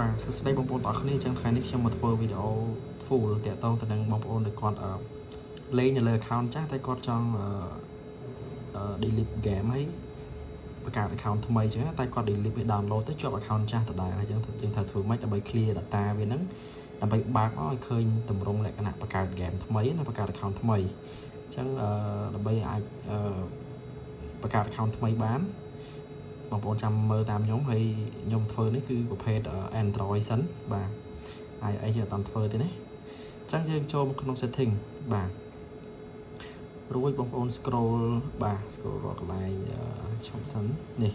បាទសួស្តីបងប្អូនទាំងអស់គ្នាអញ្ចឹងថ្ងៃនេះខ្ញុំមកធ្វើវីដេអូ full តាក់ទងទៅនឹងបងប្អូនដែលគាត់លេងនៅលើ account ចាស់តែគាត់ចង់អឺ delete game ហើយបង្កើត account ថ្មីអញ្ចឹងតែគាត់ delete វា download ទៅជាប់ account ចាស់ដដែលអញ្ចឹងយើងត្រូវធ្វើម៉េចដើម្បី clear data វាហ្នឹងដើម្បីបើកឲ្យឃើញតម្រងលក្ខណៈបង្កើត game ថ្មីណាបង្កើត account ថ្មីអញ្ចឹងអឺដើម្បីអាចអឺបង្កើត account ថ្មីបាន បងប្អូនចាំមើលតាមខ្ញុំហើយខ្ញុំធ្វើនេះគឺប្រភេទ Android សិនបាទហើយអីជាអត់តាមធ្វើទេណាអញ្ចឹងយើងចូលមកក្នុង setting បាទរួចបងប្អូន scroll បាទ scroll រកកន្លែងឈប់សិននេះ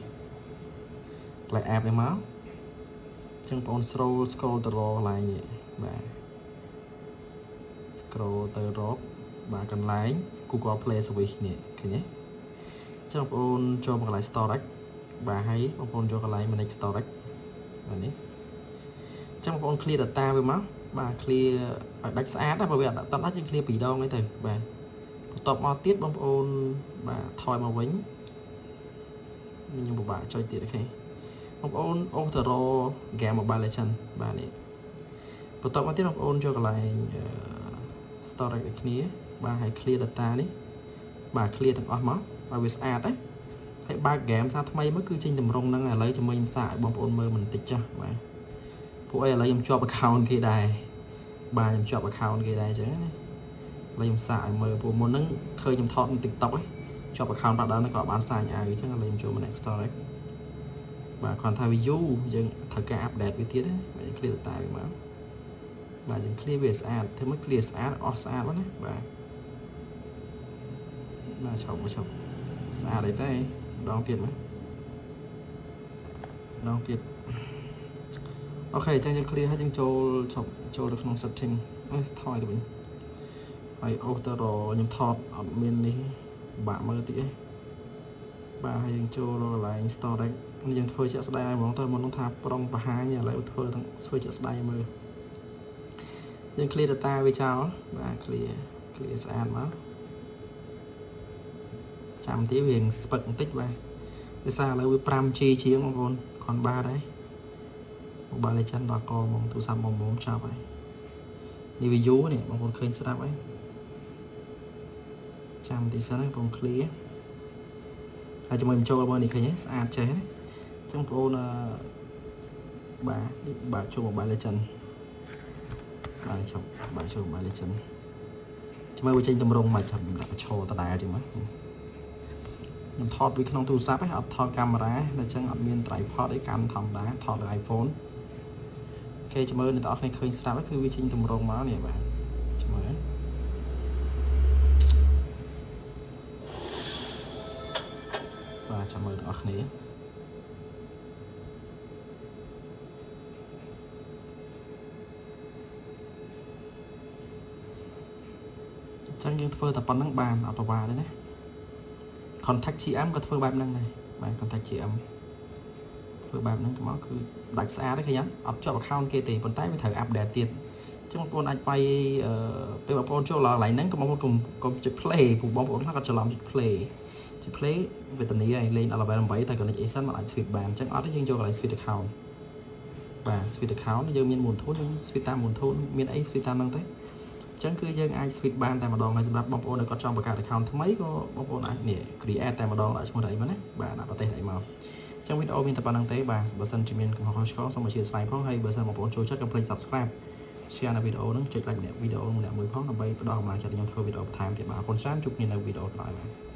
កន្លែង app នេះមកអញ្ចឹងបងប្អូន scroll scroll ទៅរកកន្លែងនេះបាទ scroll ទៅរកបាទកន្លែង Google Play Service នេះឃើញទេអញ្ចឹងបងប្អូនចូលមកកន្លែង storage បាទហើយបងប្អូនយកកន្លែង manage storage បាទនេះអញ្ចឹងបងប្អូន clear data វាមកបាទ clear ឲ្យដាច់ស្អាតណាបើវាអត់ដាច់យើង clear ពីរដងហ្នឹងទៅបាទបន្ទាប់មកទៀតបងប្អូនបាទថយមកវិញខ្ញុំពិបាកចុចទៀតអូខេបងប្អូនអូសទៅរក game Mobile Legend បាទនេះបន្ទាប់មកទៀតបងប្អូនយកកន្លែង storage ដូចគ្នាបាទហើយ clear data នេះបាទ clear ទាំងអស់មកឲ្យវាស្អាតណា ហើយបើកហ្គេមសារថ្មីមកគឺចេញតម្រងហ្នឹងឥឡូវជាមួយខ្ញុំសាកឲ្យបងប្អូនមើលបន្តិចចាស់បាទពួកអីឥឡូវខ្ញុំជាប់ account គេដែរបាទខ្ញុំជាប់ account គេដែរអញ្ចឹងណាឥឡូវខ្ញុំសាកឲ្យមើលពួកមុនហ្នឹងឃើញខ្ញុំថតនៅ TikTok ហ៎ជាប់ account បាត់ដល់ហ្នឹងក៏បានសាញឲ្យអញ្ចឹងឥឡូវខ្ញុំចូលមក next story បាទគ្រាន់ថាវាយូរយើងត្រូវការ update វាទៀតណាបាទ clear data វាមកបាទយើង clear វាស្អាតធ្វើមក clear ស្អាតអស់ស្អាតណាបាទបាទឈប់មកឈប់ស្អាតអីទេ ដងទៀតមើលដងទៀតអូខេអញ្ចឹងយើង clear ហើយយើងចូលឈប់ចូលទៅក្នុង setting អេថយទៅវិញហើយអូសទៅរខ្ញុំថតអត់មាននេះបាក់មើលតិចឯងបាទហើយយើងចូលរកកន្លែង storage នេះយើងធ្វើជាក់ស្ដែងឲ្យហ្មងទៅមុននោះថាប្រុងបង្ហាញឥឡូវធ្វើទាំងធ្វើជាក់ស្ដែងមើលយើង clear data វាចោលបាទ clear clear ស្អាតមក ចាំទីវាស្ពឹកបន្តិចបាទដោយសារឥឡូវវា 5G ជាងបងប្អូនខនបាទហើយ Mobile Legend ដល់កមកទូរស័ព្ទមកមុំចាប់ហើយនេះវាយូរនេះបងប្អូនឃើញស្រាប់ហើយចាំទីសិនហ្នឹងបង clear ហើយជាមួយបញ្ចូលមើលនេះឃើញទេស្អាតចេះណាអញ្ចឹងបងប្អូនបាទបាទចូល Mobile Legend បាទចូលបាទចូល Mobile Legend ជាមួយវាចេញតម្រងមកចាំដាក់បញ្ឈរដដែលចឹងមក ខ្ញុំថតពីក្នុងទូរស័ព្ទឯងអត់ថតកាមេរ៉ាតែអញ្ចឹងអត់មាន tripod អីកាន់ធម្មតាថតលើ iPhone គេជំរឿនអ្នកនរគ្នាឃើញស្រាប់គឺវាចេញតម្រងមកនេះបាទជំរឿនបាទចាំមើលទាំងអស់គ្នាចឹងយើងធ្វើតែប៉ុណ្្នឹងបានអត់ប្រវាទេណា contact GM ក៏ធ្វើបែបហ្នឹងដែរបាទ contact GM ធ្វើបែបហ្នឹងមកគឺដាច់ស្អាតទេឃើញអត់ជាប់ account គេទេប៉ុន្តែវាត្រូវ update ទៀតអញ្ចឹងបងប្អូនអាចវាយពេលបងប្អូនចូលឡើងកន្លែងហ្នឹងក៏បងប្អូនកុំកុំចុច play ព្រោះបងប្អូនខ្លះក៏ច្រឡំចុច play ចុច play វេទនីឲ្យលេងដល់ level 8តែ connect ASIN មិនអាច switch បានអញ្ចឹងអត់ទេយើងយកកន្លែង switch account បាទ switch account យើងមានមូលធនយើង switch តាមមូលធនមានអី switch តាមហ្នឹងទៅ អញ្ចឹងគឺយើងអាច switch បានតែម្ដងហើយសម្រាប់បងប្អូនដែលគាត់ចង់បង្កើត account ថ្មីក៏បងប្អូនអាចនេះ create តែម្ដងដាក់ឈ្មោះដៃមកណាបាទដាក់ប្រទេសដៃមកអញ្ចឹងវីដេអូមានតែប៉ុណ្្នឹងទេបាទបើសិនជាមានកំហុសឆ្គងសូមអធិស្ឋានផងហើយបើសិនបងប្អូនចូលចិត្តកុំភ្លេច subscribe share នៅវីដេអូហ្នឹងចុច like ម្នាក់វីដេអូម្នាក់មួយផងដើម្បីផ្ដល់កម្លាំងចិត្តខ្ញុំធ្វើវីដេអូបន្ថែមទៀតបាទអរគុណច្រើនជួបគ្នានៅវីដេអូក្រោយបាទ